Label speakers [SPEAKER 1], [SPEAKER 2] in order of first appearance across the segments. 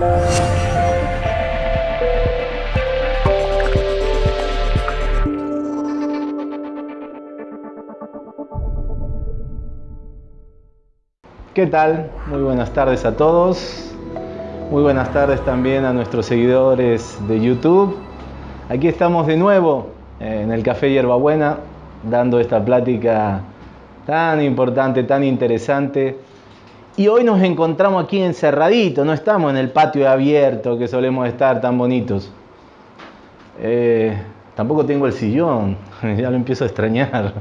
[SPEAKER 1] ¿Qué tal? Muy buenas tardes a todos. Muy buenas tardes también a nuestros seguidores de YouTube. Aquí estamos de nuevo eh, en el Café Hierbabuena dando esta plática tan importante, tan interesante. Y hoy nos encontramos aquí encerraditos, no estamos en el patio abierto que solemos estar tan bonitos. Eh, tampoco tengo el sillón, ya lo empiezo a extrañar.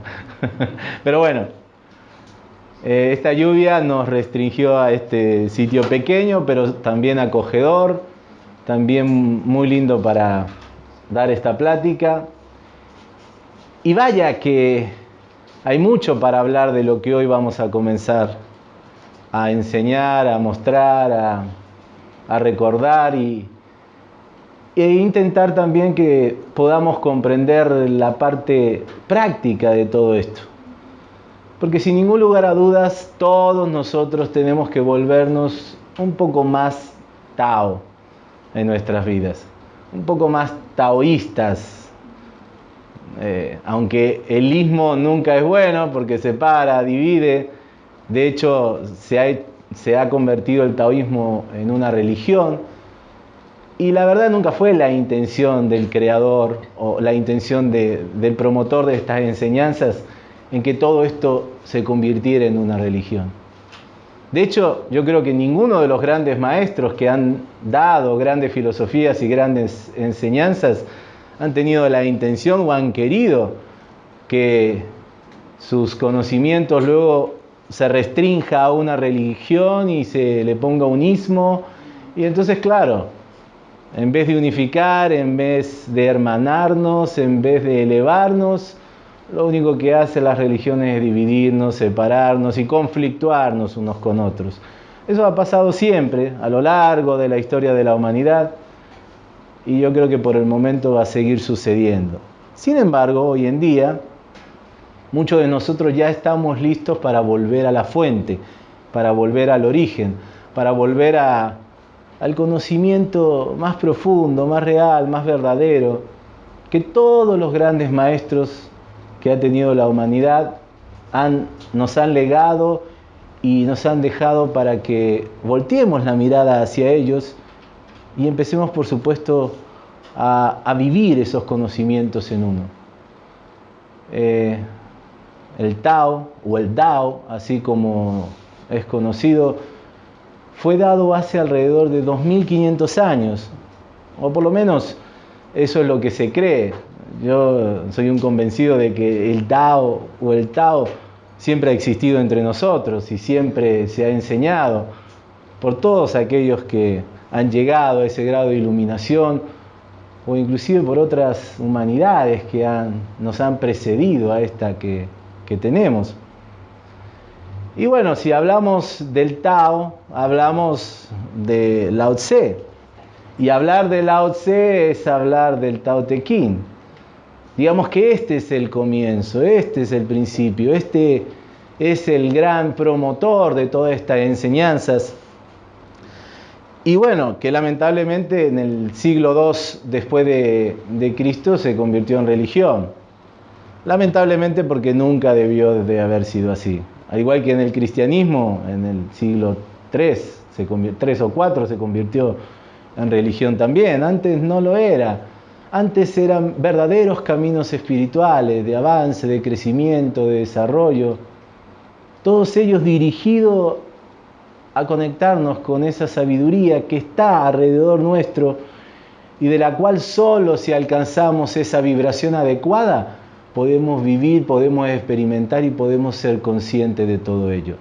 [SPEAKER 1] Pero bueno, eh, esta lluvia nos restringió a este sitio pequeño, pero también acogedor, también muy lindo para dar esta plática. Y vaya que hay mucho para hablar de lo que hoy vamos a comenzar a enseñar, a mostrar, a, recordar y, e intentar también que podamos comprender la parte práctica de todo esto. Porque sin ningún lugar a dudas, todos nosotros tenemos que volvernos un poco más Tao en nuestras vidas, un poco más taoístas. Eh, aunque el ismo nunca es bueno porque separa, divide, de hecho se ha, se ha convertido el taoísmo en una religión, y la verdad nunca fue la intención del creador o la intención del promotor de estas enseñanzas en que todo esto se convirtiera en una religión. De hecho, yo creo que ninguno de los grandes maestros que han dado grandes filosofías y grandes enseñanzas han tenido la intención o han querido que sus conocimientos luego se restrinja a una religión y se le ponga un ismo. Y entonces, claro, en vez de unificar, en vez de hermanarnos, en vez de elevarnos, lo único que hace las religiones es dividirnos, separarnos y conflictuarnos unos con otros. Eso ha pasado siempre a lo largo de la historia de la humanidad y yo creo que por el momento va a seguir sucediendo. Sin embargo, hoy en día, muchos de nosotros ya estamos listos para volver a la fuente, para volver al origen, para volver al conocimiento más profundo, más real, más verdadero, que todos los grandes maestros que ha tenido la humanidad nos han legado y nos han dejado para que volteemos la mirada hacia ellos y empecemos, por supuesto, a, vivir esos conocimientos en uno. Eh, el Tao o el Dao, así como es conocido, fue dado hace alrededor de 2500 años, o por lo menos eso es lo que se cree. Yo soy un convencido de que el Tao o el Tao siempre ha existido entre nosotros y siempre se ha enseñado por todos aquellos que han llegado a ese grado de iluminación o inclusive por otras humanidades que nos han precedido a esta que, que tenemos. Y bueno, si hablamos del Tao, hablamos de Lao Tse. Y hablar de Lao Tse es hablar del Tao Te Ching. Digamos que este es el comienzo, este es el principio, este es el gran promotor de todas estas enseñanzas. Y bueno, que lamentablemente en el siglo II después de, de, Cristo se convirtió en religión. Lamentablemente porque nunca debió de haber sido así. Al igual que en el cristianismo, en el siglo III, se 3 o 4 se convirtió en religión también. Antes no lo era. Antes eran verdaderos caminos espirituales de avance, de crecimiento, de desarrollo, todos ellos dirigidos a conectarnos con esa sabiduría que está alrededor nuestro y de la cual solo si alcanzamos esa vibración adecuada podemos vivir, podemos experimentar y podemos ser conscientes de todo ello.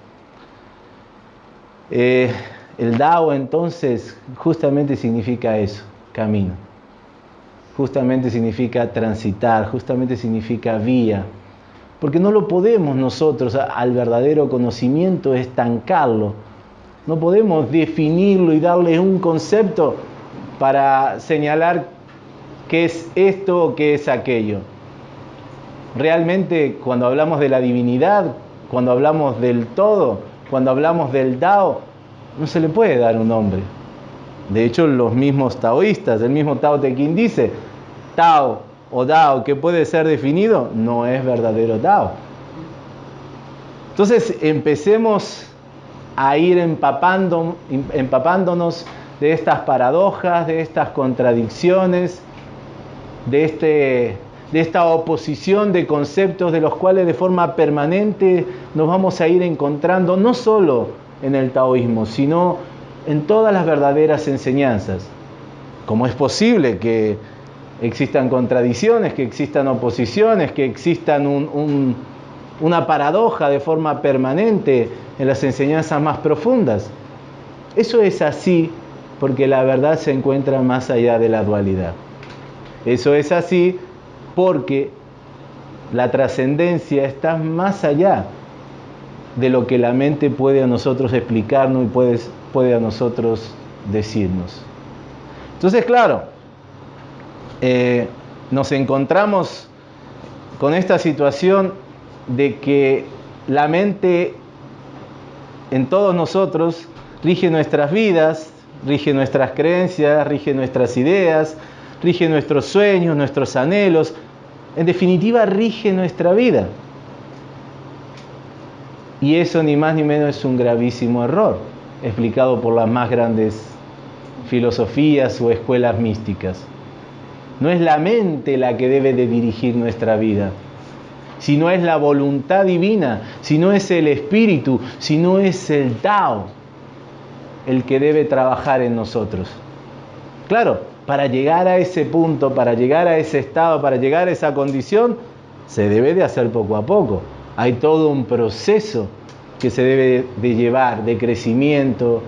[SPEAKER 1] Eh, el Dao entonces justamente significa eso, camino justamente significa transitar, justamente significa vía, porque no lo podemos nosotros al verdadero conocimiento estancarlo, no podemos definirlo y darle un concepto para señalar qué es esto o qué es aquello. Realmente cuando hablamos de la divinidad, cuando hablamos del todo, cuando hablamos del Dao, no se le puede dar un nombre. De hecho, los mismos taoístas, el mismo Tao Te Ching dice, Tao o Dao que puede ser definido no es verdadero Tao. Entonces empecemos a ir empapándonos de estas paradojas, de estas contradicciones, de, este, de esta oposición de conceptos de los cuales de forma permanente nos vamos a ir encontrando no solo en el taoísmo, sino en todas las verdaderas enseñanzas. ¿Cómo es posible que existan contradicciones, que existan oposiciones, que existan una paradoja de forma permanente en las enseñanzas más profundas? Eso es así porque la verdad se encuentra más allá de la dualidad. Eso es así porque la trascendencia está más allá de lo que la mente puede a nosotros explicarnos y puede, a nosotros decirnos. Entonces, claro, eh, nos encontramos con esta situación de que la mente en todos nosotros rige nuestras vidas, rige nuestras creencias, rige nuestras ideas, rige nuestros sueños, nuestros anhelos, en definitiva rige nuestra vida. Y eso ni más ni menos es un gravísimo error, explicado por las más grandes filosofías o escuelas místicas. No es la mente la que debe de dirigir nuestra vida, sino es la voluntad divina, si no es el espíritu, si no es el Tao el que debe trabajar en nosotros. Claro, para llegar a ese punto, para llegar a ese estado, para llegar a esa condición, se debe de hacer poco a poco. Hay todo un proceso que se debe de llevar de crecimiento,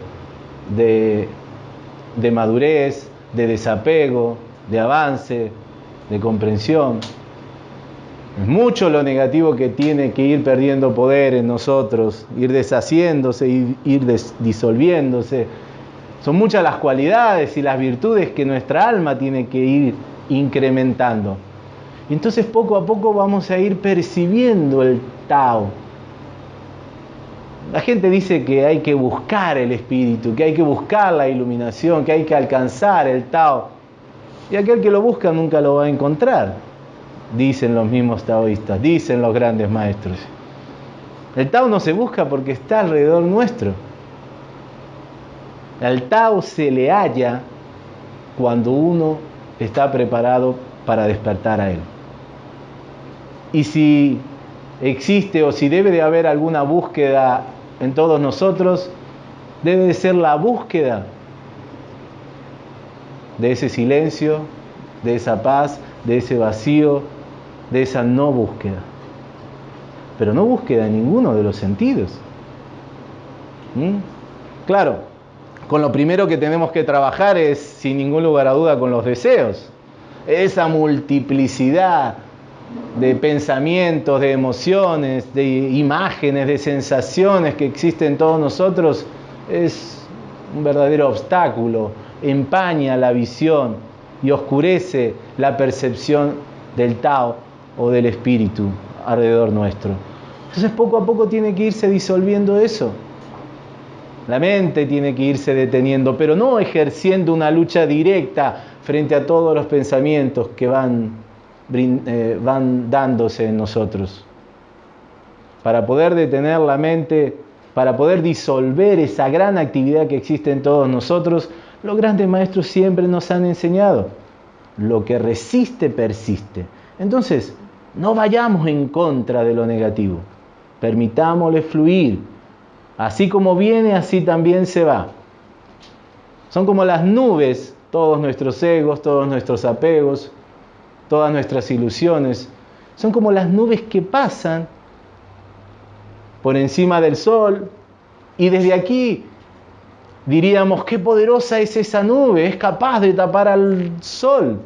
[SPEAKER 1] de, madurez, de desapego, de avance, de comprensión. Es mucho lo negativo que tiene que ir perdiendo poder en nosotros, ir deshaciéndose, ir disolviéndose. Son muchas las cualidades y las virtudes que nuestra alma tiene que ir incrementando. Entonces poco a poco vamos a ir percibiendo el Tao. La gente dice que hay que buscar el espíritu, que hay que buscar la iluminación, que hay que alcanzar el Tao. Y aquel que lo busca nunca lo va a encontrar dicen los mismos taoístas, dicen los grandes maestros. El Tao no se busca porque está alrededor nuestro. El Tao se le halla cuando uno está preparado para despertar a él. Y si existe o si debe de haber alguna búsqueda en todos nosotros, debe de ser la búsqueda de ese silencio, de esa paz, de ese vacío, de esa no búsqueda. Pero no búsqueda en ninguno de los sentidos. ¿Mm? Claro, con lo primero que tenemos que trabajar es, sin ningún lugar a duda, con los deseos. Esa multiplicidad de pensamientos, de emociones, de imágenes, de sensaciones que existen en todos nosotros es un verdadero obstáculo, empaña la visión y oscurece la percepción del Tao o del espíritu alrededor nuestro. Entonces poco a poco tiene que irse disolviendo eso. La mente tiene que irse deteniendo, pero no ejerciendo una lucha directa frente a todos los pensamientos que van, eh, van dándose en nosotros. Para poder detener la mente, para poder disolver esa gran actividad que existe en todos nosotros, los grandes maestros siempre nos han enseñado. Lo que resiste, persiste. Entonces, no vayamos en contra de lo negativo. Permitámosle fluir. Así como viene, así también se va. Son como las nubes, todos nuestros egos, todos nuestros apegos, todas nuestras ilusiones. Son como las nubes que pasan por encima del sol y desde aquí diríamos, qué poderosa es esa nube, es capaz de tapar al sol,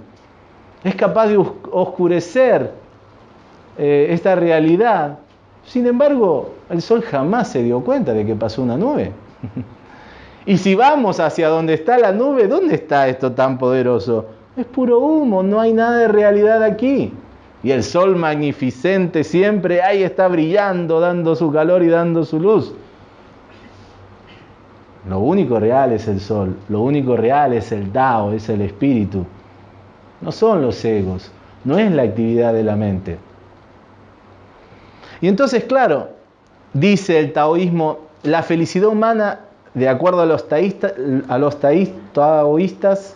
[SPEAKER 1] es capaz de oscurecer eh, esta realidad. Sin embargo, el sol jamás se dio cuenta de que pasó una nube. y si vamos hacia donde está la nube, ¿dónde está esto tan poderoso? Es puro humo, no hay nada de realidad aquí. Y el sol magnificente siempre ahí está brillando, dando su calor y dando su luz. Lo único real es el sol, lo único real es el Tao, es el espíritu. No son los egos, no es la actividad de la mente. Y entonces, claro, dice el taoísmo, la felicidad humana, de acuerdo a los, taoístas,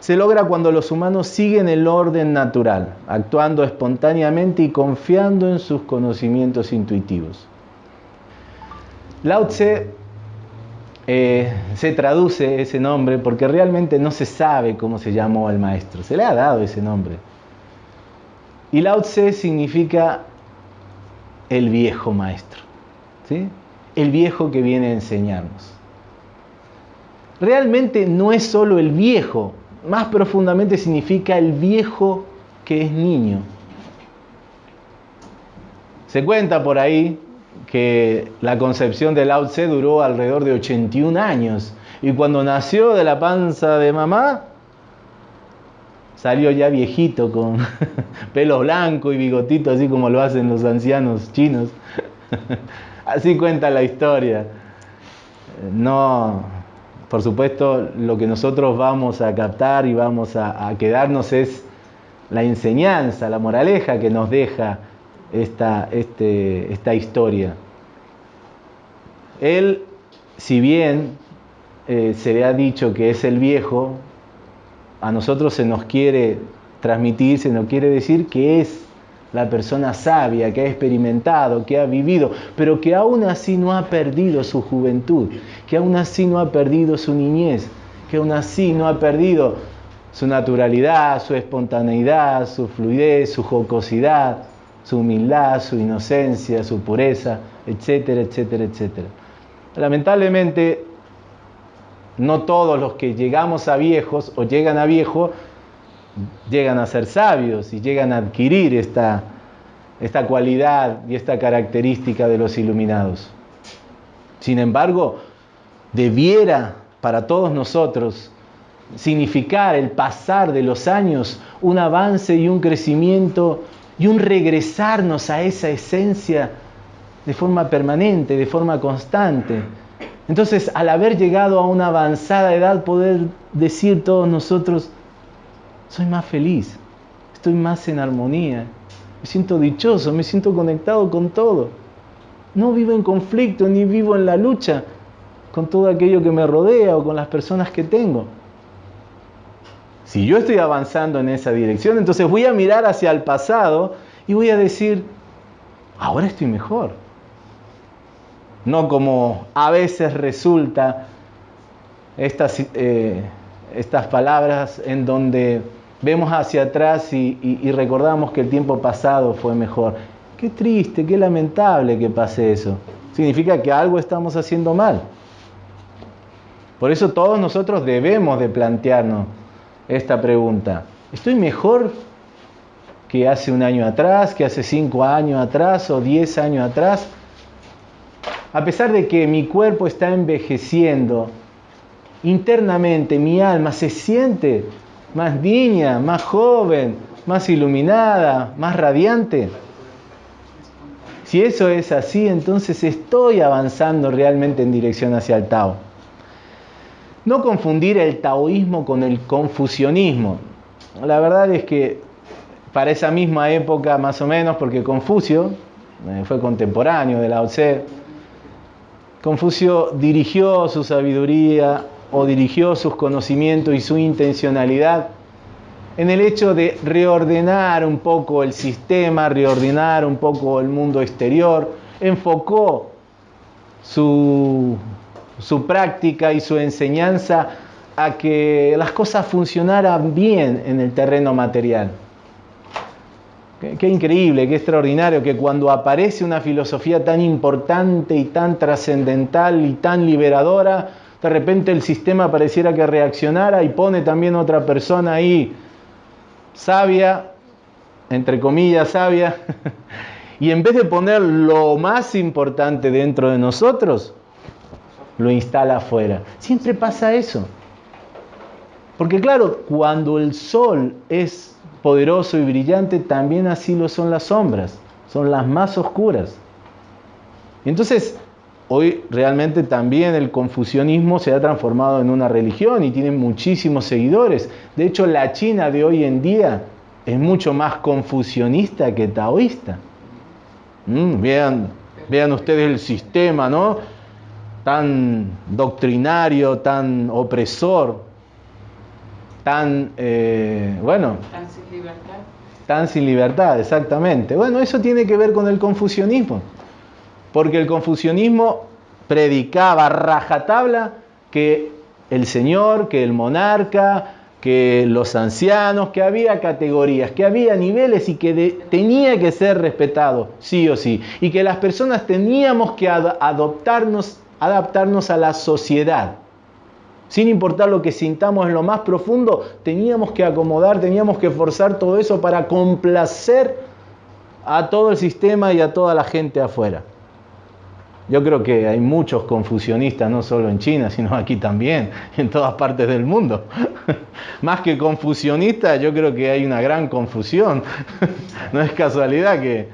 [SPEAKER 1] se logra cuando los humanos siguen el orden natural, actuando espontáneamente y confiando en sus conocimientos intuitivos. Lao Tse eh, se traduce ese nombre porque realmente no se sabe cómo se llamó al maestro, se le ha dado ese nombre. Y Lao Tse significa el viejo maestro, ¿sí? el viejo que viene a enseñarnos. Realmente no es solo el viejo, más profundamente significa el viejo que es niño. Se cuenta por ahí que la concepción de Lao Tse duró alrededor de 81 años y cuando nació de la panza de mamá salió ya viejito con pelo blanco y bigotito así como lo hacen los ancianos chinos. así cuenta la historia. No, por supuesto, lo que nosotros vamos a captar y vamos a, quedarnos es la enseñanza, la moraleja que nos deja esta, este, esta historia. Él, si bien eh, se le ha dicho que es el viejo, a nosotros se nos quiere transmitir, se nos quiere decir que es la persona sabia, que ha experimentado, que ha vivido, pero que aún así no ha perdido su juventud, que aún así no ha perdido su niñez, que aún así no ha perdido su naturalidad, su espontaneidad, su fluidez, su jocosidad, su humildad, su inocencia, su pureza, etcétera, etcétera, etcétera. Lamentablemente, no todos los que llegamos a viejos o llegan a viejo llegan a ser sabios y llegan a adquirir esta, esta cualidad y esta característica de los iluminados. Sin embargo, debiera para todos nosotros significar el pasar de los años un avance y un crecimiento y un regresarnos a esa esencia de forma permanente, de forma constante. Entonces, al haber llegado a una avanzada edad, poder decir todos nosotros, soy más feliz, estoy más en armonía, me siento dichoso, me siento conectado con todo. No vivo en conflicto ni vivo en la lucha con todo aquello que me rodea o con las personas que tengo. Si yo estoy avanzando en esa dirección, entonces voy a mirar hacia el pasado y voy a decir, ahora estoy mejor. No como a veces resulta estas, eh, estas palabras en donde vemos hacia atrás y, recordamos que el tiempo pasado fue mejor. Qué triste, qué lamentable que pase eso. Significa que algo estamos haciendo mal. Por eso todos nosotros debemos de plantearnos esta pregunta. ¿Estoy mejor que hace un año atrás, que hace cinco años atrás o diez años atrás? A pesar de que mi cuerpo está envejeciendo, internamente mi alma se siente más niña, más joven, más iluminada, más radiante. Si eso es así, entonces estoy avanzando realmente en dirección hacia el Tao. No confundir el taoísmo con el confucianismo. La verdad es que para esa misma época, más o menos, porque Confucio eh, fue contemporáneo de Lao Tse, Confucio dirigió su sabiduría o dirigió sus conocimientos y su intencionalidad en el hecho de reordenar un poco el sistema, reordenar un poco el mundo exterior, enfocó su, su práctica y su enseñanza a que las cosas funcionaran bien en el terreno material. Qué, increíble, qué extraordinario que cuando aparece una filosofía tan importante y tan trascendental y tan liberadora, de repente el sistema pareciera que reaccionara y pone también otra persona ahí, sabia, entre comillas sabia, y en vez de poner lo más importante dentro de nosotros, lo instala afuera. Siempre pasa eso. Porque claro, cuando el sol es poderoso y brillante, también así lo son las sombras, son las más oscuras. Entonces, hoy realmente también el confucianismo se ha transformado en una religión y tiene muchísimos seguidores. De hecho, la China de hoy en día es mucho más confucionista que taoísta. Mm, vean ustedes el sistema, ¿no? Tan doctrinario, tan opresor, tan, eh, bueno...
[SPEAKER 2] Tan sin libertad.
[SPEAKER 1] Tan sin libertad, exactamente. Bueno, eso tiene que ver con el confucianismo porque el confucianismo predicaba rajatabla que el señor, que el monarca, que los ancianos, que había categorías, que había niveles y que tenía que ser respetado, sí o sí, y que las personas teníamos que adoptarnos, adaptarnos a la sociedad. Sin importar lo que sintamos en lo más profundo, teníamos que acomodar, teníamos que forzar todo eso para complacer a todo el sistema y a toda la gente afuera. Yo creo que hay muchos confusionistas, no solo en China, sino aquí también, en todas partes del mundo. Más que confusionistas, yo creo que hay una gran confusión. no es casualidad que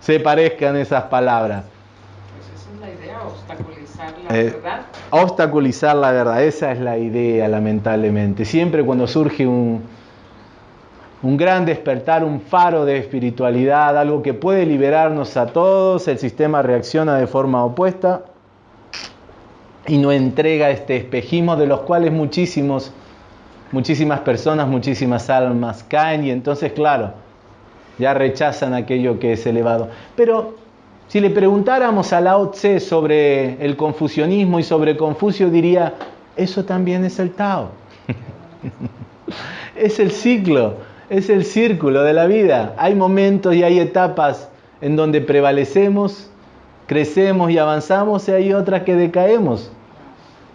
[SPEAKER 1] se parezcan esas palabras.
[SPEAKER 2] Pues esa es la idea, obstaculizar la eh, verdad.
[SPEAKER 1] Obstaculizar la verdad, esa es la idea, lamentablemente. Siempre cuando surge un, un gran despertar, un faro de espiritualidad, algo que puede liberarnos a todos, el sistema reacciona de forma opuesta y nos entrega este espejismo de los cuales muchísimos, muchísimas personas, muchísimas almas caen y entonces, claro, ya rechazan aquello que es elevado. Pero si le preguntáramos a Lao Tse sobre el confucianismo y sobre Confucio, diría, eso también es el Tao. es el ciclo es el círculo de la vida. Hay momentos y hay etapas en donde prevalecemos, crecemos y avanzamos y hay otras que decaemos.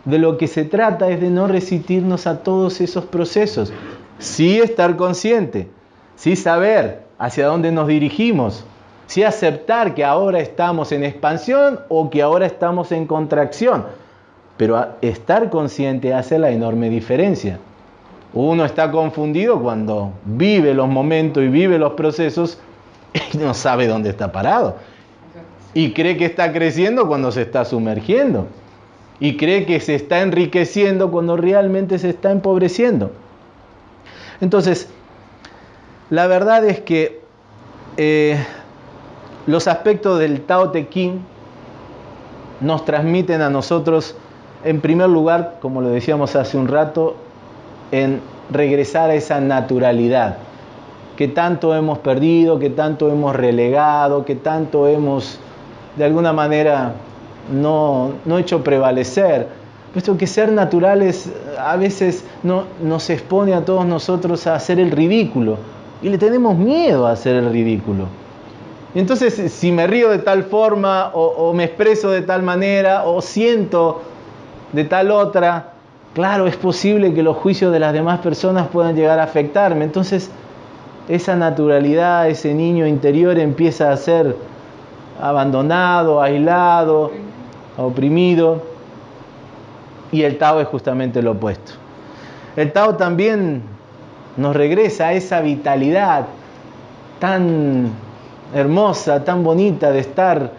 [SPEAKER 1] De lo que se trata es de no resistirnos a todos esos procesos. Sí estar consciente, sí saber hacia dónde nos dirigimos, sí aceptar que ahora estamos en expansión o que ahora estamos en contracción. Pero estar consciente hace la enorme diferencia. Uno está confundido cuando vive los momentos y vive los procesos y no sabe dónde está parado. Y cree que está creciendo cuando se está sumergiendo. Y cree que se está enriqueciendo cuando realmente se está empobreciendo. Entonces, la verdad es que eh, los aspectos del Tao Te Ching nos transmiten a nosotros, en primer lugar, como lo decíamos hace un rato, en regresar a esa naturalidad que tanto hemos perdido, que tanto hemos relegado, que tanto hemos de alguna manera no, hecho prevalecer. Puesto que ser naturales a veces no, nos expone a todos nosotros a hacer el ridículo y le tenemos miedo a hacer el ridículo. Entonces, si me río de tal forma o me expreso de tal manera o siento de tal otra, claro, es posible que los juicios de las demás personas puedan llegar a afectarme. Entonces, esa naturalidad, ese niño interior empieza a ser abandonado, aislado, oprimido. Y el Tao es justamente lo opuesto. El Tao también nos regresa a esa vitalidad tan hermosa, tan bonita de estar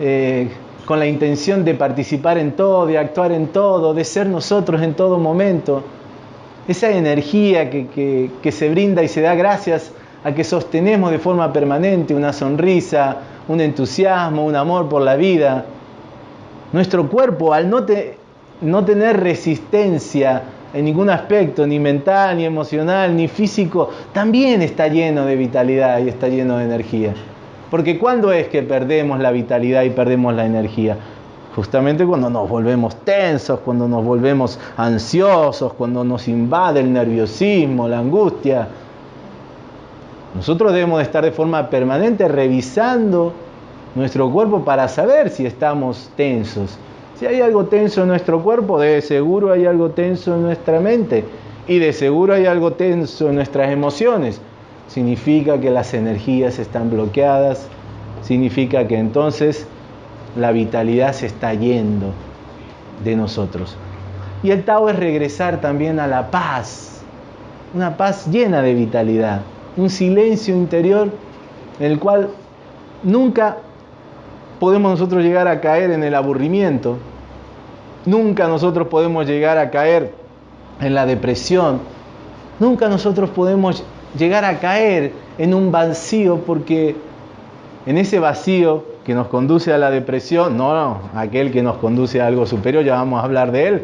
[SPEAKER 1] eh, con la intención de participar en todo, de actuar en todo, de ser nosotros en todo momento. Esa energía que, se brinda y se da gracias a que sostenemos de forma permanente una sonrisa, un entusiasmo, un amor por la vida. Nuestro cuerpo, al no, no tener resistencia en ningún aspecto, ni mental, ni emocional, ni físico, también está lleno de vitalidad y está lleno de energía. Porque ¿cuándo es que perdemos la vitalidad y perdemos la energía? Justamente cuando nos volvemos tensos, cuando nos volvemos ansiosos, cuando nos invade el nerviosismo, la angustia. Nosotros debemos estar de forma permanente revisando nuestro cuerpo para saber si estamos tensos. Si hay algo tenso en nuestro cuerpo, de seguro hay algo tenso en nuestra mente. Y de seguro hay algo tenso en nuestras emociones. Significa que las energías están bloqueadas, significa que entonces la vitalidad se está yendo de nosotros. Y el Tao es regresar también a la paz, una paz llena de vitalidad, un silencio interior en el cual nunca podemos nosotros llegar a caer en el aburrimiento. Nunca nosotros podemos llegar a caer en la depresión. Nunca nosotros podemos llegar a caer en un vacío porque en ese vacío que nos conduce a la depresión, no, no, aquel que nos conduce a algo superior, ya vamos a hablar de él,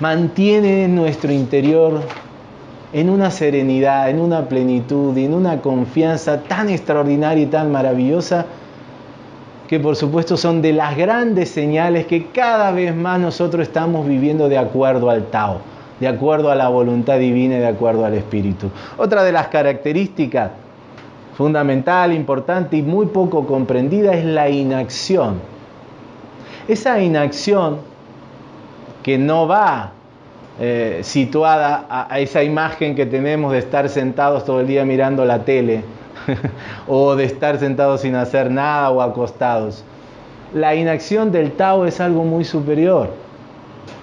[SPEAKER 1] mantiene nuestro interior en una serenidad, en una plenitud y en una confianza tan extraordinaria y tan maravillosa que por supuesto son de las grandes señales que cada vez más nosotros estamos viviendo de acuerdo al Tao, de acuerdo a la voluntad divina y de acuerdo al Espíritu. Otra de las características fundamental, importante y muy poco comprendida es la inacción. Esa inacción que no va eh, situada a, esa imagen que tenemos de estar sentados todo el día mirando la tele o de estar sentados sin hacer nada o acostados. La inacción del Tao es algo muy superior.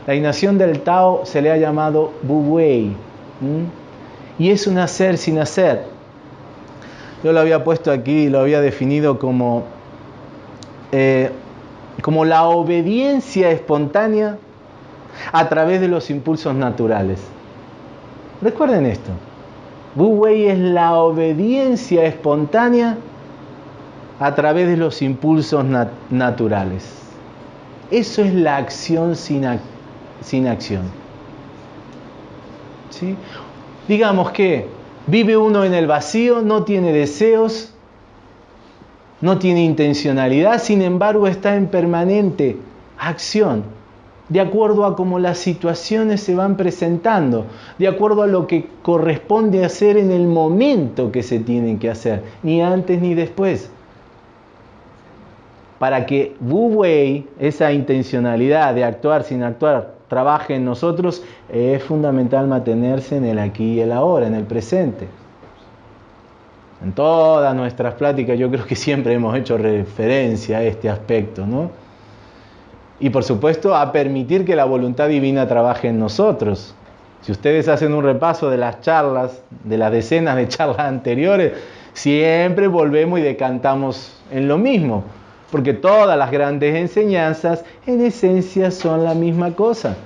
[SPEAKER 1] La inacción del Tao se le ha llamado Bu Wei y es un hacer sin hacer. Yo lo había puesto aquí, lo había definido como, eh, como la obediencia espontánea a través de los impulsos naturales. Recuerden esto. Wu Wei es la obediencia espontánea a través de los impulsos naturales. Eso es la acción sin, acción. Digamos que vive uno en el vacío, no tiene deseos, no tiene intencionalidad, sin embargo está en permanente acción de acuerdo a cómo las situaciones se van presentando, de acuerdo a lo que corresponde hacer en el momento que se tiene que hacer, ni antes ni después. Para que Wu Wei, esa intencionalidad de actuar sin actuar, trabaje en nosotros, es fundamental mantenerse en el aquí y el ahora, en el presente. En todas nuestras pláticas yo creo que siempre hemos hecho referencia a este aspecto, ¿no? Y por supuesto a permitir que la voluntad divina trabaje en nosotros. Si ustedes hacen un repaso de las charlas, de las decenas de charlas anteriores, siempre volvemos y decantamos en lo mismo, porque todas las grandes enseñanzas en esencia son la misma cosa.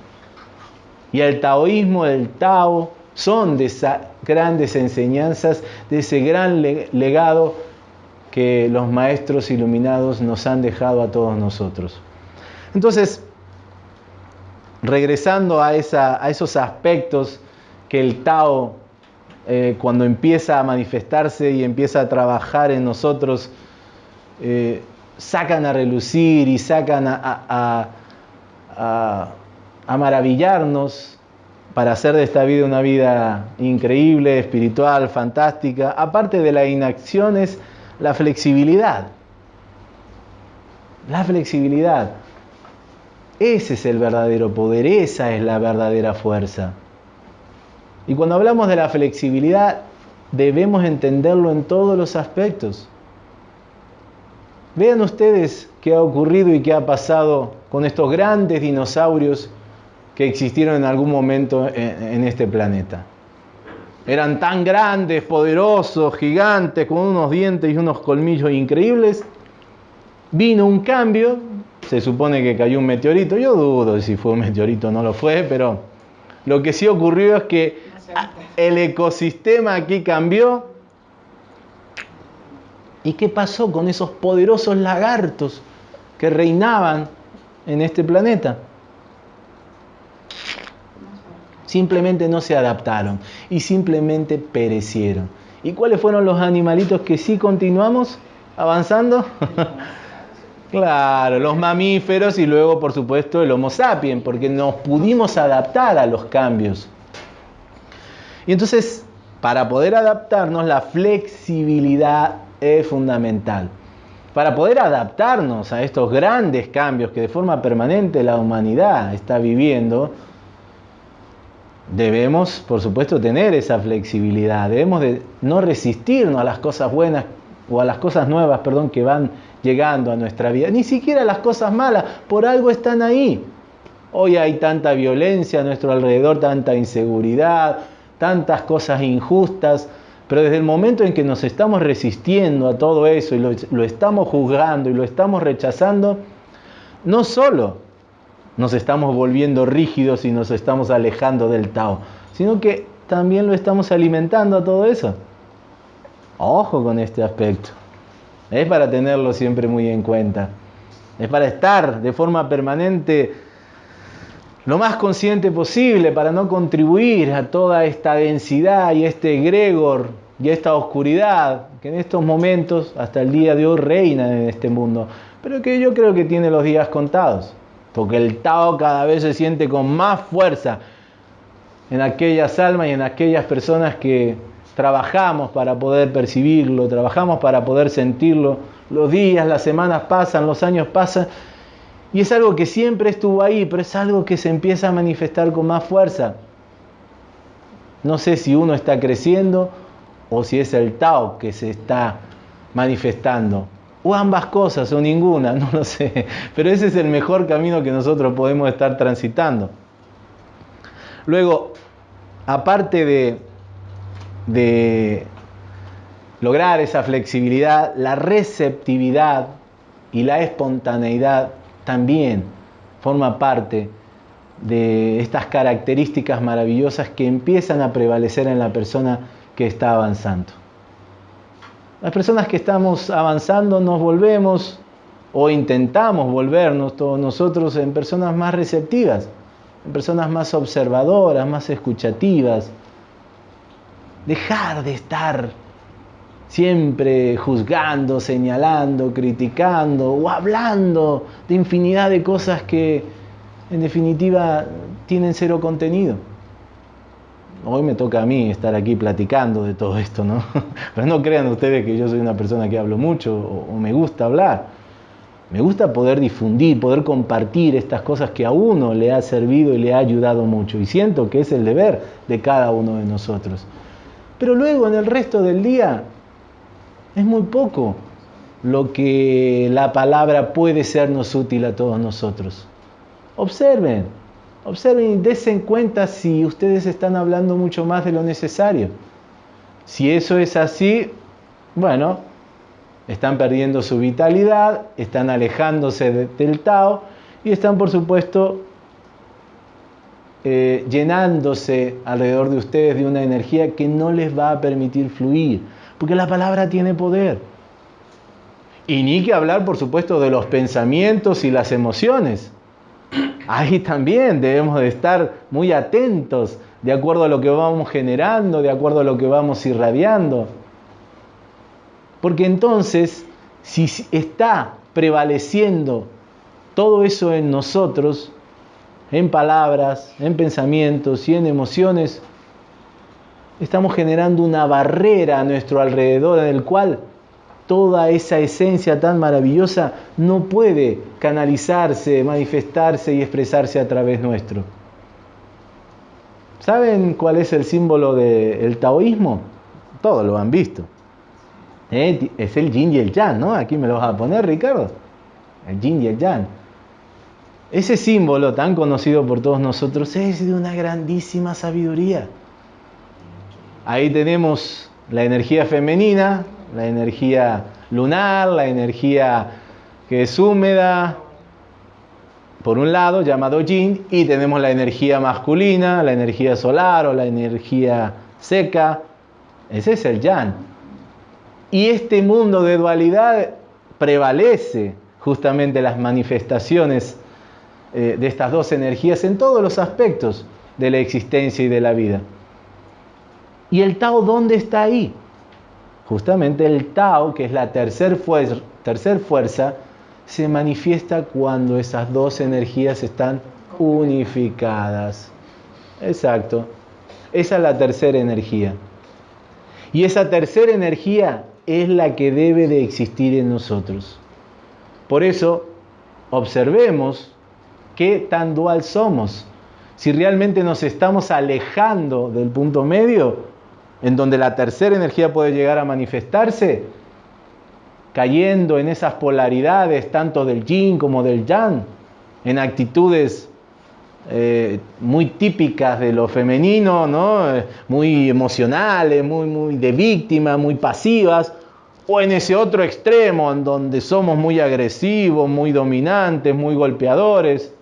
[SPEAKER 1] Y el taoísmo, el Tao, son de esas grandes enseñanzas, de ese gran legado que los maestros iluminados nos han dejado a todos nosotros. Entonces, regresando a, esos aspectos que el Tao, eh, cuando empieza a manifestarse y empieza a trabajar en nosotros, eh, sacan a relucir y sacan a, a maravillarnos para hacer de esta vida una vida increíble, espiritual, fantástica. Aparte de la inacción es la flexibilidad. La flexibilidad. Ese es el verdadero poder, esa es la verdadera fuerza. Y cuando hablamos de la flexibilidad, debemos entenderlo en todos los aspectos. Vean ustedes qué ha ocurrido y qué ha pasado con estos grandes dinosaurios que existieron en algún momento en, este planeta. Eran tan grandes, poderosos, gigantes, con unos dientes y unos colmillos increíbles. Vino un cambio, se supone que cayó un meteorito. Yo dudo si fue un meteorito o no lo fue, pero lo que sí ocurrió es que el ecosistema aquí cambió. ¿Y qué pasó con esos poderosos lagartos que reinaban en este planeta? Simplemente no se adaptaron y simplemente perecieron. ¿Y cuáles fueron los animalitos que sí continuamos avanzando? Claro, los mamíferos y luego, por supuesto, el Homo sapiens, porque nos pudimos adaptar a los cambios. Y entonces, para poder adaptarnos, la flexibilidad es fundamental. Para poder adaptarnos a estos grandes cambios que de forma permanente la humanidad está viviendo, debemos, por supuesto, tener esa flexibilidad. Debemos de no resistirnos a las cosas buenas o a las cosas nuevas, perdón, que van llegando a nuestra vida. Ni siquiera las cosas malas, por algo están ahí. Hoy hay tanta violencia a nuestro alrededor, tanta inseguridad, tantas cosas injustas. Pero desde el momento en que nos estamos resistiendo a todo eso y lo, estamos juzgando y lo estamos rechazando, no solo nos estamos volviendo rígidos y nos estamos alejando del Tao, sino que también lo estamos alimentando a todo eso. Ojo con este aspecto. Es para tenerlo siempre muy en cuenta. Es para estar de forma permanente lo más consciente posible para no contribuir a toda esta densidad y este egregor y esta oscuridad que en estos momentos, hasta el día de hoy, reina en este mundo, pero que yo creo que tiene los días contados, porque el Tao cada vez se siente con más fuerza en aquellas almas y en aquellas personas que trabajamos para poder percibirlo, trabajamos para poder sentirlo, los días, las semanas pasan, los años pasan, y es algo que siempre estuvo ahí, pero es algo que se empieza a manifestar con más fuerza. No sé si uno está creciendo o si es el Tao que se está manifestando. O ambas cosas o ninguna, no lo sé. Pero ese es el mejor camino que nosotros podemos estar transitando. Luego, aparte de, de lograr esa flexibilidad, la receptividad y la espontaneidad también forma parte de estas características maravillosas que empiezan a prevalecer en la persona que está avanzando. Las personas que estamos avanzando nos volvemos o intentamos volvernos todos nosotros en personas más receptivas, en personas más observadoras, más escuchativas. Dejar de estar siempre juzgando, señalando, criticando o hablando de infinidad de cosas que en definitiva tienen cero contenido. Hoy me toca a mí estar aquí platicando de todo esto, ¿no? Pero no crean ustedes que yo soy una persona que hablo mucho o, me gusta hablar. Me gusta poder difundir, poder compartir estas cosas que a uno le ha servido y le ha ayudado mucho. Y siento que es el deber de cada uno de nosotros. Pero luego en el resto del día es muy poco lo que la palabra puede sernos útil a todos nosotros. Observen, observen y desen cuenta si ustedes están hablando mucho más de lo necesario. Si eso es así, bueno, están perdiendo su vitalidad, están alejándose del Tao y están, por supuesto, eh, llenándose alrededor de ustedes de una energía que no les va a permitir fluir porque la palabra tiene poder. Y ni que hablar, por supuesto, de los pensamientos y las emociones. Ahí también debemos de estar muy atentos de acuerdo a lo que vamos generando, de acuerdo a lo que vamos irradiando. Porque entonces, si está prevaleciendo todo eso en nosotros, en palabras, en pensamientos y en emociones, estamos generando una barrera a nuestro alrededor en el cual toda esa esencia tan maravillosa no puede canalizarse, manifestarse y expresarse a través nuestro. ¿Saben cuál es el símbolo del taoísmo? Todos lo han visto. Eh, es el yin y el yang, ¿no? Aquí me lo vas a poner, Ricardo. El yin y el yang. Ese símbolo tan conocido por todos nosotros es de una grandísima sabiduría. Ahí tenemos la energía femenina, la energía lunar, la energía que es húmeda, por un lado, llamado yin, y tenemos la energía masculina, la energía solar o la energía seca. Ese es el yang. Y este mundo de dualidad prevalece justamente las manifestaciones eh, de estas dos energías en todos los aspectos de la existencia y de la vida. ¿Y el Tao dónde está ahí? Justamente el Tao, que es la tercer fuerza, tercer fuerza, se manifiesta cuando esas dos energías están unificadas. Exacto. Esa es la tercera energía. Y esa tercera energía es la que debe de existir en nosotros. Por eso, observemos qué tan dual somos. Si realmente nos estamos alejando del punto medio en donde la tercera energía puede llegar a manifestarse, cayendo en esas polaridades tanto del yin como del yang, en actitudes eh, muy típicas de lo femenino, ¿no? Eh, muy emocionales, muy, muy de víctima, muy pasivas, o en ese otro extremo en donde somos muy agresivos, muy dominantes, muy golpeadores.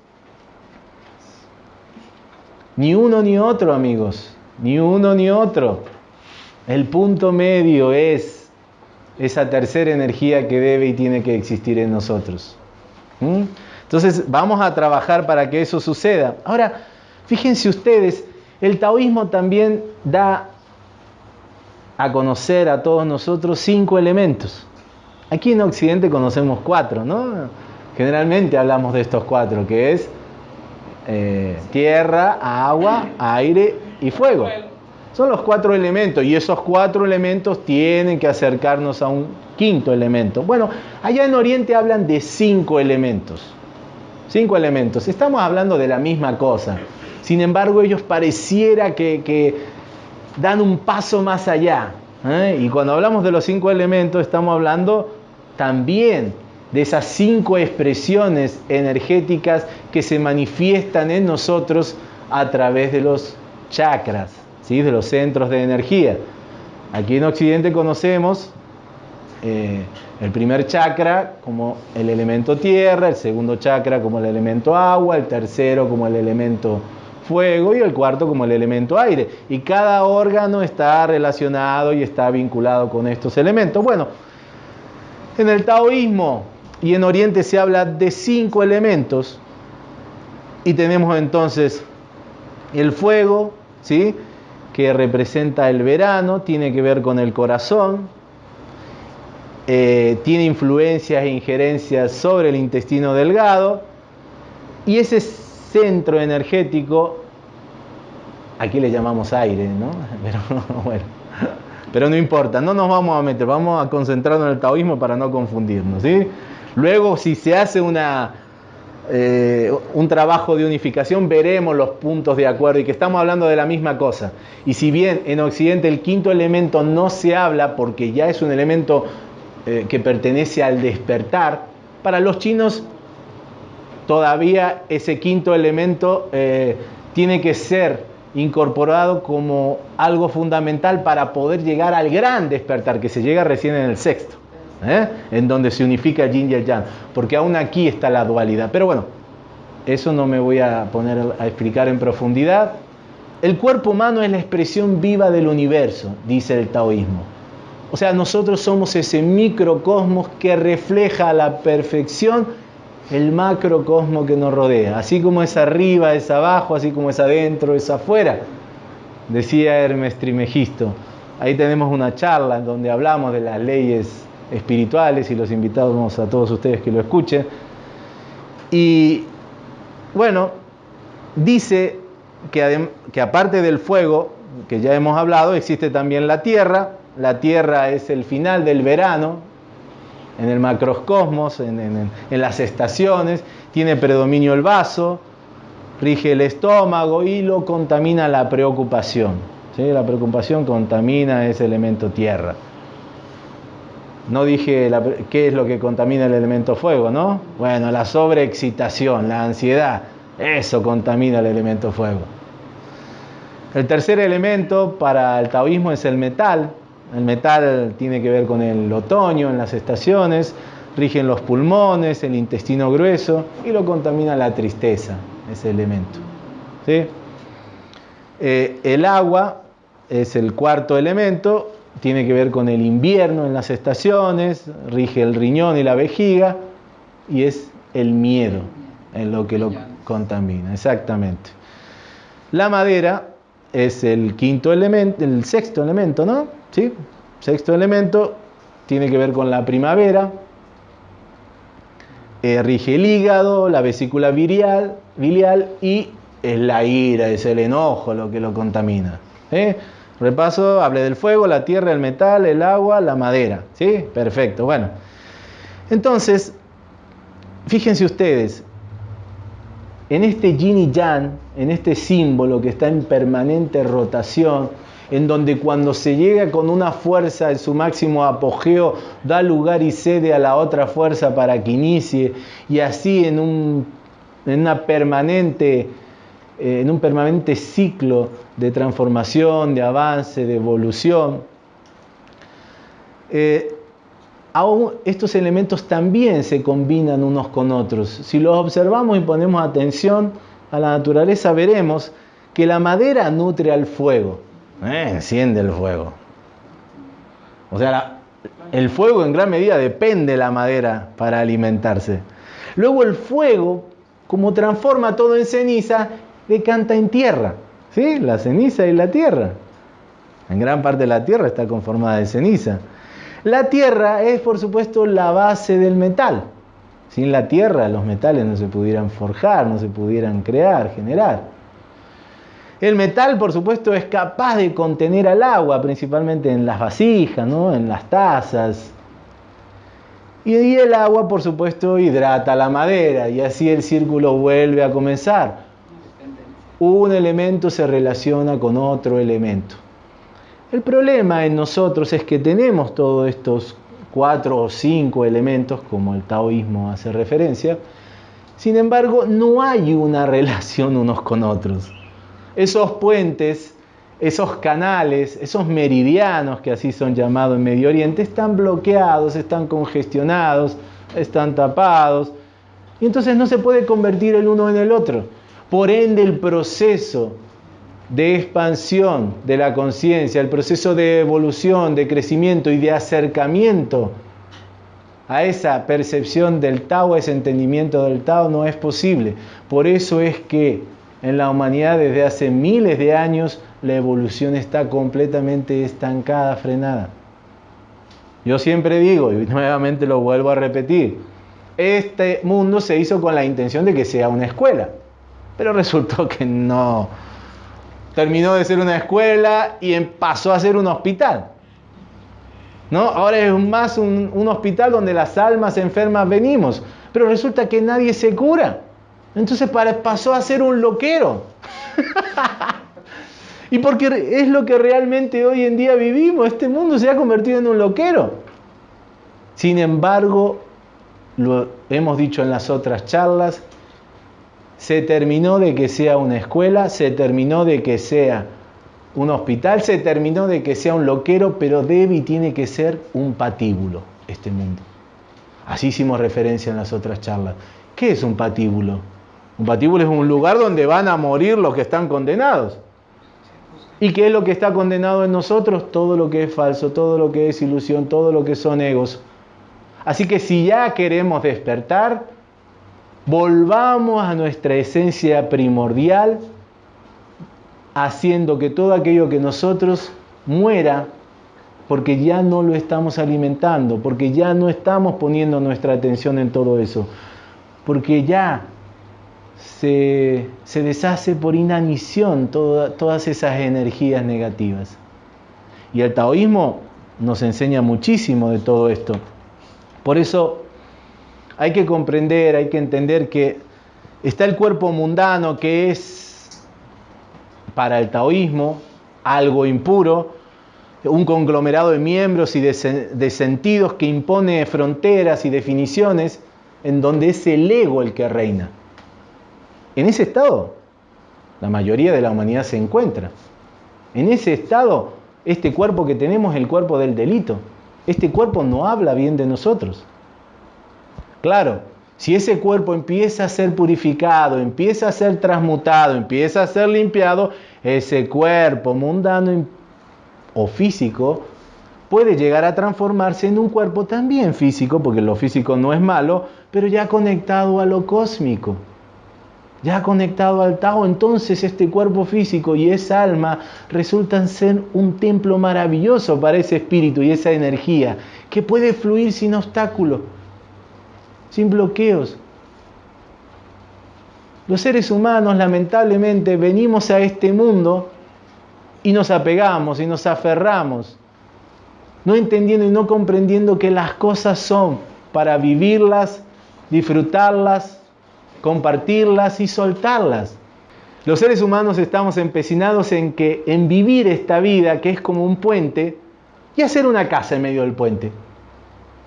[SPEAKER 1] Ni uno ni otro, amigos, ni uno ni otro. El punto medio es esa tercera energía que debe y tiene que existir en nosotros. ¿Mm? Entonces vamos a trabajar para que eso suceda. Ahora, fíjense ustedes, el taoísmo también da a conocer a todos nosotros cinco elementos. Aquí en Occidente conocemos cuatro, ¿no? Generalmente hablamos de estos cuatro, que es eh, tierra, agua, aire y fuego. Son los cuatro elementos y esos cuatro elementos tienen que acercarnos a un quinto elemento. Bueno, allá en Oriente hablan de cinco elementos. Cinco elementos. Estamos hablando de la misma cosa. Sin embargo, ellos pareciera que, dan un paso más allá. ¿eh? Y cuando hablamos de los cinco elementos, estamos hablando también de esas cinco expresiones energéticas que se manifiestan en nosotros a través de los chakras, ¿sí? de los centros de energía. Aquí en Occidente conocemos eh, el primer chakra como el elemento tierra, el segundo chakra como el elemento agua, el tercero como el elemento fuego y el cuarto como el elemento aire. Y cada órgano está relacionado y está vinculado con estos elementos. Bueno, en el taoísmo y en Oriente se habla de cinco elementos y tenemos entonces el fuego, ¿sí? que representa el verano, tiene que ver con el corazón, eh, tiene influencias e injerencias sobre el intestino delgado y ese centro energético, aquí le llamamos aire, ¿no? Pero, pero no importa, no nos vamos a meter, vamos a concentrarnos en el taoísmo para no confundirnos. ¿sí? Luego, si se hace eh, un trabajo de unificación, veremos los puntos de acuerdo y que estamos hablando de la misma cosa. Y si bien en Occidente el quinto elemento no se habla porque ya es un elemento eh, que pertenece al despertar, para los chinos todavía ese quinto elemento eh, tiene que ser incorporado como algo fundamental para poder llegar al gran despertar, que se llega recién en el sexto, ¿eh? en donde se unifica yin y yang, porque aún aquí está la dualidad. Pero bueno, eso no me voy a poner a explicar en profundidad. El cuerpo humano es la expresión viva del universo, dice el taoísmo. O sea, nosotros somos ese microcosmos que refleja a la perfección el macrocosmo que nos rodea. Así como es arriba, es abajo, así como es adentro, es afuera. Decía Hermes Trimegisto. Ahí tenemos una charla en donde hablamos de las leyes espirituales y los invitamos a todos ustedes que lo escuchen. Y bueno, dice que, aparte del fuego, que ya hemos hablado, existe también la tierra, la Tierra es el final del verano, en el macrocosmos, en, las estaciones, tiene predominio el vaso, rige el estómago y lo contamina la preocupación. ¿sí? La preocupación contamina ese elemento tierra. No dije qué es lo que contamina el elemento fuego, ¿no? Bueno, la sobreexcitación, la ansiedad, eso contamina el elemento fuego. El tercer elemento para el taoísmo es el metal, el metal tiene que ver con el otoño en las estaciones, rigen los pulmones, el intestino grueso y lo contamina la tristeza, ese elemento. Eh, el agua es el cuarto elemento, tiene que ver con el invierno en las estaciones, rige el riñón y la vejiga y es el miedo en lo que lo contamina, exactamente. La madera es el quinto elemento, el sexto elemento, ¿no? ¿Sí? Sexto elemento tiene que ver con la primavera. Eh, rige el hígado, la vesícula biliar, y es la ira, es el enojo lo que lo contamina. Repaso, hablé del fuego, la tierra, el metal, el agua, la madera. ¿Sí? Perfecto. Bueno, entonces, fíjense ustedes, en este yin y yang, en este símbolo que está en permanente rotación, en donde cuando se llega con una fuerza en su máximo apogeo, da lugar y cede a la otra fuerza para que inicie, y así en, una permanente eh, en un permanente ciclo de transformación, de avance, de evolución. Eh, aún estos elementos también se combinan unos con otros. Si los observamos y ponemos atención a la naturaleza, veremos que la madera nutre al fuego, eh, enciende el fuego. O sea, el fuego en gran medida depende de la madera para alimentarse. Luego el fuego, como transforma todo en ceniza, decanta en tierra. ¿Sí? La ceniza y la tierra. En gran parte de la tierra está conformada de ceniza. La tierra es, por supuesto, la base del metal. Sin la tierra los metales no se pudieran forjar, no se pudieran crear, generar. El metal, por supuesto, es capaz de contener al agua, principalmente en las vasijas, ¿no? en las tazas. Y el agua, por supuesto, hidrata la madera y así el círculo vuelve a comenzar. Un elemento se relaciona con otro elemento. El problema en nosotros es que tenemos todos estos cuatro o cinco elementos, como el taoísmo hace referencia, sin embargo no hay una relación unos con otros. Esos puentes, esos canales, esos meridianos que así son llamados en Medio Oriente, están bloqueados, están congestionados, están tapados, y entonces no se puede convertir el uno en el otro. Por ende, el proceso de expansión de la conciencia, el proceso de evolución, de crecimiento y de acercamiento a esa percepción del Tao, a ese entendimiento del Tao, no es posible. Por eso es que en la humanidad desde hace miles de años la evolución está completamente estancada, frenada. Yo siempre digo, y nuevamente lo vuelvo a repetir, este mundo se hizo con la intención de que sea una escuela, pero resultó que no, terminó de ser una escuela y em, pasó a ser un hospital. ¿No? Ahora es más un, un, hospital donde las almas enfermas venimos, pero resulta que nadie se cura. Entonces pasó a ser un loquero. y porque es lo que realmente hoy en día vivimos, este mundo se ha convertido en un loquero. Sin embargo, lo hemos dicho en las otras charlas, se terminó de que sea una escuela, se terminó de que sea un hospital, se terminó de que sea un loquero, pero debe y tiene que ser un patíbulo este mundo. Así hicimos referencia en las otras charlas. ¿Qué es un patíbulo? Un patíbulo es un lugar donde van a morir los que están condenados. ¿Y qué es lo que está condenado en nosotros? Todo lo que es falso, todo lo que es ilusión, todo lo que son egos. Así que si ya queremos despertar, volvamos a nuestra esencia primordial, haciendo que todo aquello que nosotros muera, porque ya no lo estamos alimentando, porque ya no estamos poniendo nuestra atención en todo eso, porque ya se, deshace por inanición todas esas energías negativas. Y el taoísmo nos enseña muchísimo de todo esto. Por eso hay que comprender, hay que entender que está el cuerpo mundano que es para el taoísmo algo impuro, un conglomerado de miembros y de, sentidos que impone fronteras y definiciones en donde es el ego el que reina. En ese estado, la mayoría de la humanidad se encuentra. En ese estado, este cuerpo que tenemos es el cuerpo del delito. Este cuerpo no habla bien de nosotros. Claro, si ese cuerpo empieza a ser purificado, empieza a ser transmutado, empieza a ser limpiado, ese cuerpo mundano o físico puede llegar a transformarse en un cuerpo también físico, porque lo físico no es malo, pero ya conectado a lo cósmico, ya conectado al Tao, entonces este cuerpo físico y esa alma resultan ser un templo maravilloso para ese espíritu y esa energía que puede fluir sin obstáculo sin bloqueos. Los seres humanos lamentablemente venimos a este mundo y nos apegamos y nos aferramos, no entendiendo y no comprendiendo que las cosas son para vivirlas, disfrutarlas, compartirlas y soltarlas. Los seres humanos estamos empecinados en que en vivir esta vida que es como un puente y hacer una casa en medio del puente.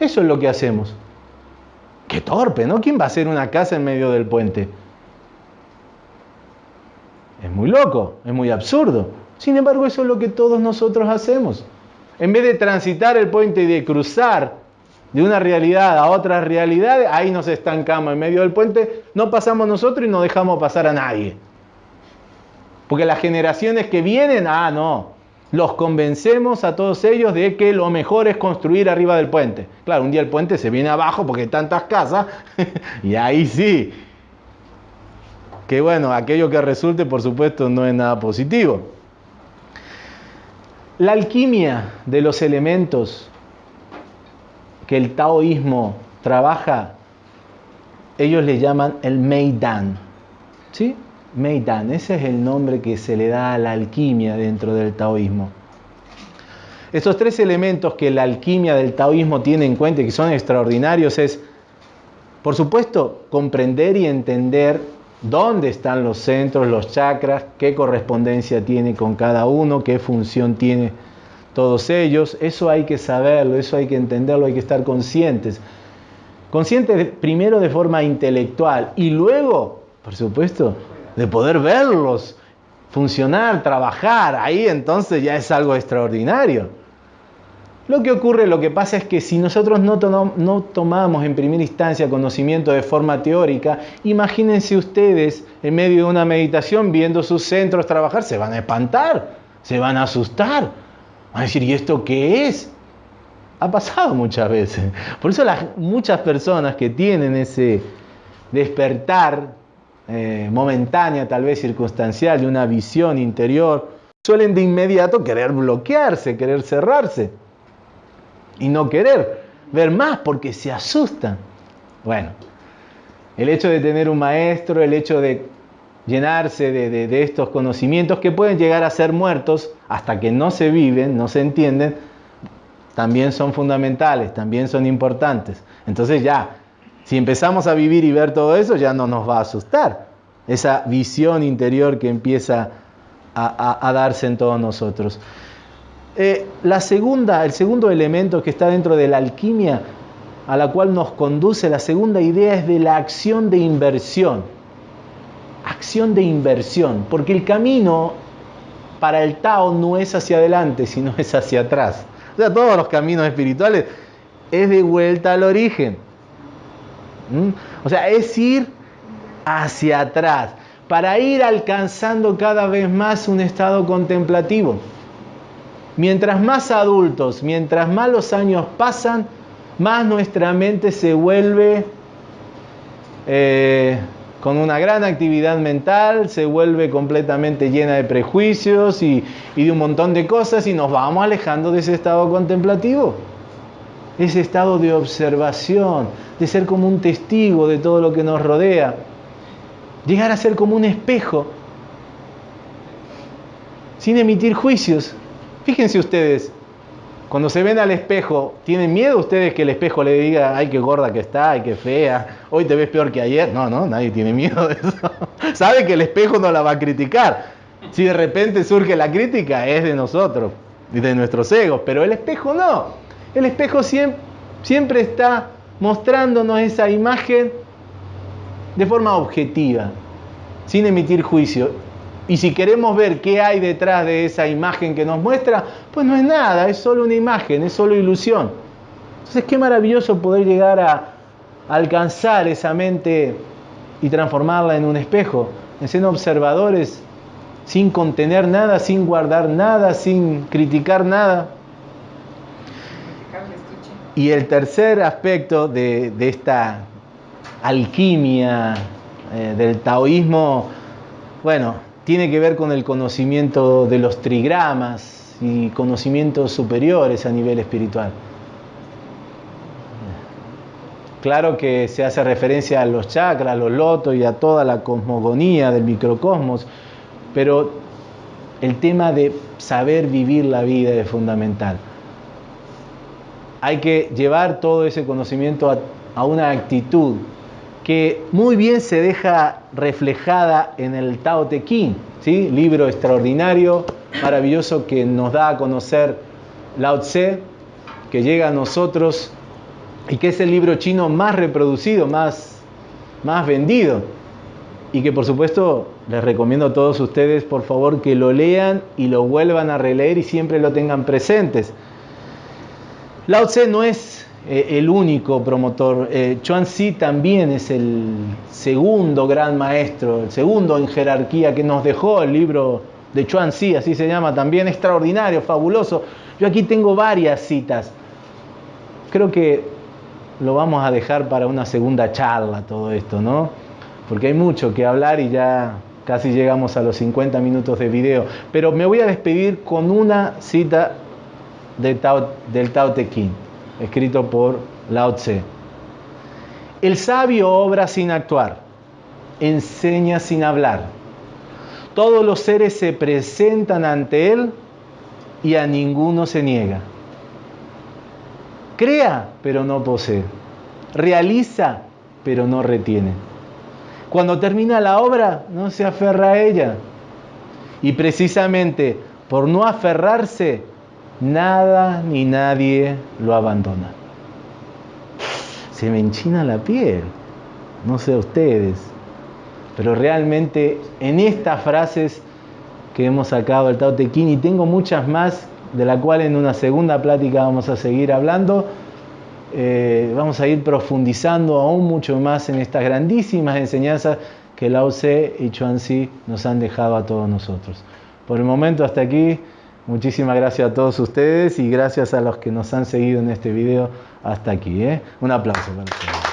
[SPEAKER 1] Eso es lo que hacemos. Qué torpe, ¿no? ¿Quién va a hacer una casa en medio del puente? Es muy loco, es muy absurdo. Sin embargo, eso es lo que todos nosotros hacemos. En vez de transitar el puente y de cruzar de una realidad a otra realidad, ahí nos estancamos en medio del puente, no pasamos nosotros y no dejamos pasar a nadie. Porque las generaciones que vienen, ah, no, los convencemos a todos ellos de que lo mejor es construir arriba del puente. Claro, un día el puente se viene abajo porque hay tantas casas y ahí sí. Que bueno, aquello que resulte, por supuesto, no es nada positivo. La alquimia de los elementos que el taoísmo trabaja, ellos le llaman el Meidan. ¿Sí? Meidan, ese es el nombre que se le da a la alquimia dentro del taoísmo. Estos tres elementos que la alquimia del taoísmo tiene en cuenta y que son extraordinarios es, por supuesto, comprender y entender dónde están los centros, los chakras, qué correspondencia tiene con cada uno, qué función tiene todos ellos. Eso hay que saberlo, eso hay que entenderlo, hay que estar conscientes. Conscientes primero de forma intelectual y luego, por supuesto, de poder verlos funcionar, trabajar, ahí entonces ya es algo extraordinario. Lo que ocurre, lo que pasa es que si nosotros no, no, tomamos en primera instancia conocimiento de forma teórica, imagínense ustedes en medio de una meditación viendo sus centros trabajar, se van a espantar, se van a asustar, van a decir, ¿y esto qué es? Ha pasado muchas veces. Por eso las, muchas personas que tienen ese despertar eh, momentánea, tal vez circunstancial, de una visión interior, suelen de inmediato querer bloquearse, querer cerrarse y no querer ver más porque se asustan. Bueno, el hecho de tener un maestro, el hecho de llenarse de, estos conocimientos que pueden llegar a ser muertos hasta que no se viven, no se entienden, también son fundamentales, también son importantes. Entonces ya, si empezamos a vivir y ver todo eso, ya no nos va a asustar. Esa visión interior que empieza a, darse en todos nosotros. Eh, la segunda, el segundo elemento que está dentro de la alquimia a la cual nos conduce, la segunda idea es de la acción de inversión. Acción de inversión, porque el camino para el Tao no es hacia adelante, sino es hacia atrás. O sea, todos los caminos espirituales es de vuelta al origen. ¿Mm? O sea, es ir hacia atrás para ir alcanzando cada vez más un estado contemplativo. Mientras más adultos, mientras más los años pasan, más nuestra mente se vuelve eh, con una gran actividad mental, se vuelve completamente llena de prejuicios y de un montón de cosas y nos vamos alejando de ese estado contemplativo ese estado de observación, de ser como un testigo de todo lo que nos rodea, llegar a ser como un espejo, sin emitir juicios. Fíjense ustedes, cuando se ven al espejo, ¿tienen miedo ustedes que el espejo le diga, ay, qué gorda que está, ay, qué fea, hoy te ves peor que ayer? No, no, nadie tiene miedo de eso. Sabe que el espejo no la va a criticar. Si de repente surge la crítica, es de nosotros, de nuestros egos, pero el espejo no. El espejo siempre, está mostrándonos esa imagen de forma objetiva, sin emitir juicio. Y si queremos ver qué hay detrás de esa imagen que nos muestra, pues no es nada, es solo una imagen, es solo ilusión. Entonces, qué maravilloso poder llegar a alcanzar esa mente y transformarla en un espejo, en ser observadores sin contener nada, sin guardar nada, sin criticar nada. Y el tercer aspecto de, esta alquimia eh, del taoísmo, bueno, tiene que ver con el conocimiento de los trigramas y conocimientos superiores a nivel espiritual. Claro que se hace referencia a los chakras, a los lotos y a toda la cosmogonía del microcosmos, pero el tema de saber vivir la vida es fundamental hay que llevar todo ese conocimiento a, una actitud que muy bien se deja reflejada en el Tao Te Ching, ¿sí? libro extraordinario, maravilloso que nos da a conocer Lao Tse, que llega a nosotros y que es el libro chino más reproducido, más, más vendido. y que por supuesto les recomiendo a todos ustedes por favor que lo lean y lo vuelvan a releer y siempre lo tengan presentes. Lao Tse no es eh, el único promotor, eh, Chuan Xi también es el segundo gran maestro, el segundo en jerarquía que nos dejó el libro de Chuan Xi, así se llama, también extraordinario, fabuloso. Yo aquí tengo varias citas. Creo que lo vamos a dejar para una segunda charla todo esto, ¿no? Porque hay mucho que hablar y ya casi llegamos a los 50 minutos de video. Pero me voy a despedir con una cita del Tao, del Te Ching, escrito por Lao Tse. El sabio obra sin actuar, enseña sin hablar. Todos los seres se presentan ante él y a ninguno se niega. Crea, pero no posee. Realiza, pero no retiene. Cuando termina la obra, no se aferra a ella. Y precisamente por no aferrarse, nada ni nadie lo abandona. Se me enchina la piel, no sé ustedes, pero realmente en estas frases que hemos sacado del Tao Te Ching y tengo muchas más de la cual en una segunda plática vamos a seguir hablando. Eh, vamos a ir profundizando aún mucho más en estas grandísimas enseñanzas que Lao Tse y Chuan Xi nos han dejado a todos nosotros. Por el momento hasta aquí, muchísimas gracias a todos ustedes y gracias a los que nos han seguido en este video hasta aquí. ¿eh? Un aplauso para ustedes.